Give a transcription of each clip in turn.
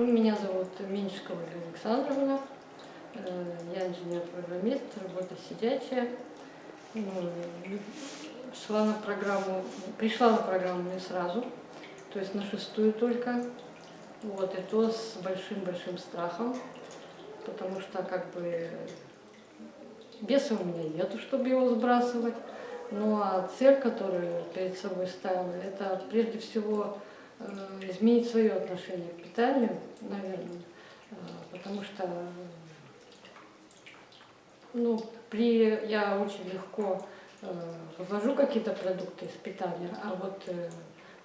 Меня зовут Ольга Александровна. Э, Я инженер-программист, работа сидячая. Ну, Шла на программу, пришла на программу не сразу, то есть на шестую только. Вот, и то с большим-большим страхом, потому что как бы веса у меня нету, чтобы его сбрасывать. Ну а цель, которую перед собой ставила, это прежде всего изменить свое отношение к питанию, наверное, Э, потому что ну, при, я очень легко э, вывожу какие-то продукты из питания, а вот э,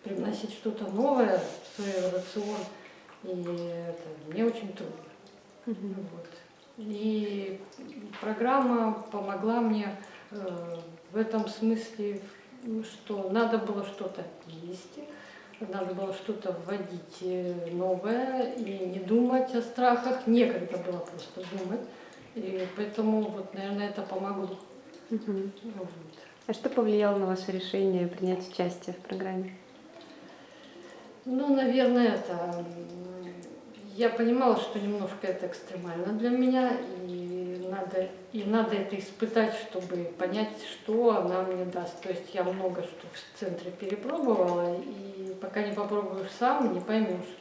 привносить что-то новое в свой рацион, и это мне очень трудно. Вот. И программа помогла мне э, в этом смысле, что надо было что-то есть, надо было что-то вводить э, новое и не думать о страхах, некогда было просто думать. И поэтому, вот, наверное, это помогло. Мгм. Вот. А что повлияло на ваше решение принять участие в программе? Ну, наверное, это... Я понимала, что немножко это экстремально для меня, и надо, и надо это испытать, чтобы понять, что она мне даст. То есть я много что в центре перепробовала, и пока не попробуешь сам, не поймешь.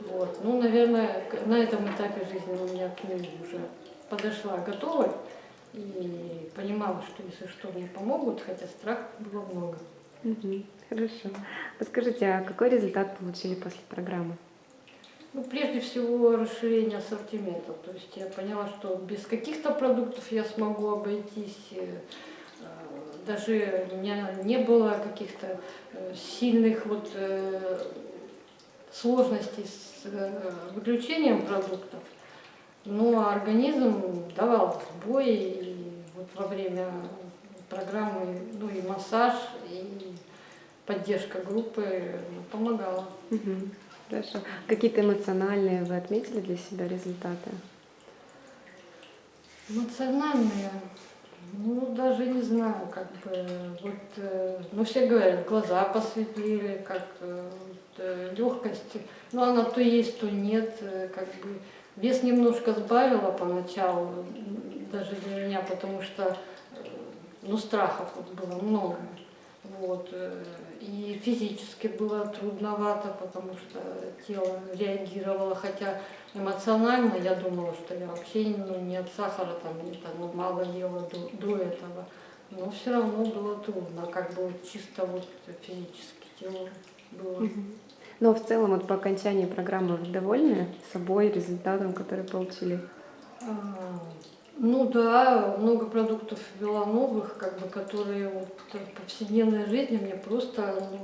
Вот. Ну, наверное, на этом этапе жизни у меня к нему уже подошла готова и понимала, что если что, мне помогут, хотя страх было много. Хорошо. Подскажите, а какой результат получили после программы? Ну, прежде всего, расширение ассортимента. То есть я поняла, что без каких-то продуктов я смогу обойтись. э, э, Даже у меня не было каких-то э, сильных вот сложностей с выключением продуктов. Но организм давал сбой, и вот во время программы, ну и массаж, и поддержка группы ну, помогала. Мгм. Хорошо. Какие-то эмоциональные вы отметили для себя результаты? Эмоциональные, ну даже не знаю, как бы, вот, э, ну все говорят, глаза посветлели, как э, вот, э, легкость, ну она то есть, то нет, как бы, вес немножко сбавила поначалу, даже для меня, потому что, ну страхов вот было много, вот, э, и физически было трудновато, потому что тело реагировало, хотя эмоционально я думала, что я вообще ну, не от сахара, там, не, там, ну, мало ела до, до этого, но все равно было трудно, как бы чисто вот физически тело было. А в целом, вот по окончании программы вы довольны собой, результатом, который получили? Ну да, много продуктов ввела новых, как бы, которые вот в повседневной жизни мне просто, ну,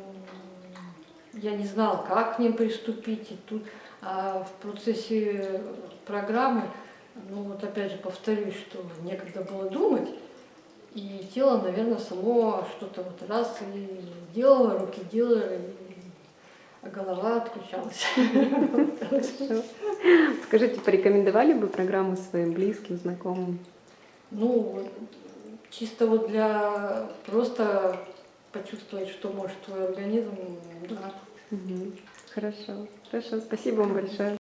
я не знала, как к ним приступить. И тут а в процессе программы, ну вот опять же повторюсь, что некогда было думать, и тело, наверное, само что-то вот раз и делало, руки делали, и- голова отключалась. Скажите, порекомендовали бы программу своим близким, знакомым? Ну, чисто вот для просто почувствовать, что может твой организм, да. Хорошо. Хорошо. Спасибо вам большое.